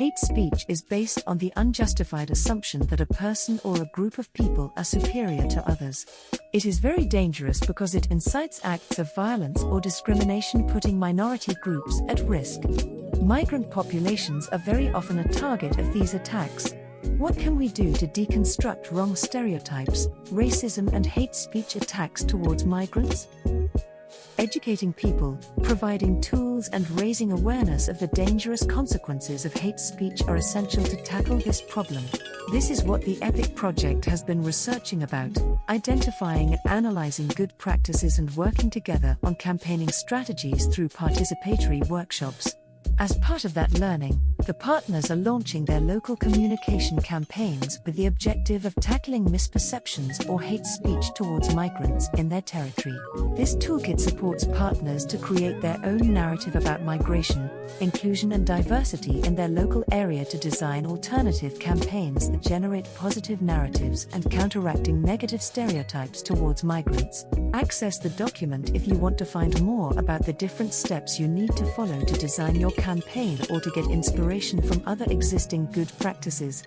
Hate speech is based on the unjustified assumption that a person or a group of people are superior to others. It is very dangerous because it incites acts of violence or discrimination, putting minority groups at risk. Migrant populations are very often a target of these attacks. What can we do to deconstruct wrong stereotypes, racism, and hate speech attacks towards migrants? Educating people, providing tools, and raising awareness of the dangerous consequences of hate speech are essential to tackle this problem. This is what the EPIC project has been researching about, identifying and analyzing good practices and working together on campaigning strategies through participatory workshops. As part of that learning, the partners are launching their local communication campaigns with the objective of tackling misperceptions or hate speech towards migrants in their territory. This toolkit supports partners to create their own narrative about migration, inclusion, and diversity in their local area to design alternative campaigns that generate positive narratives and counteracting negative stereotypes towards migrants. Access the document if you want to find more about the different steps you need to follow to design your campaign or to get inspiration from other existing good practices.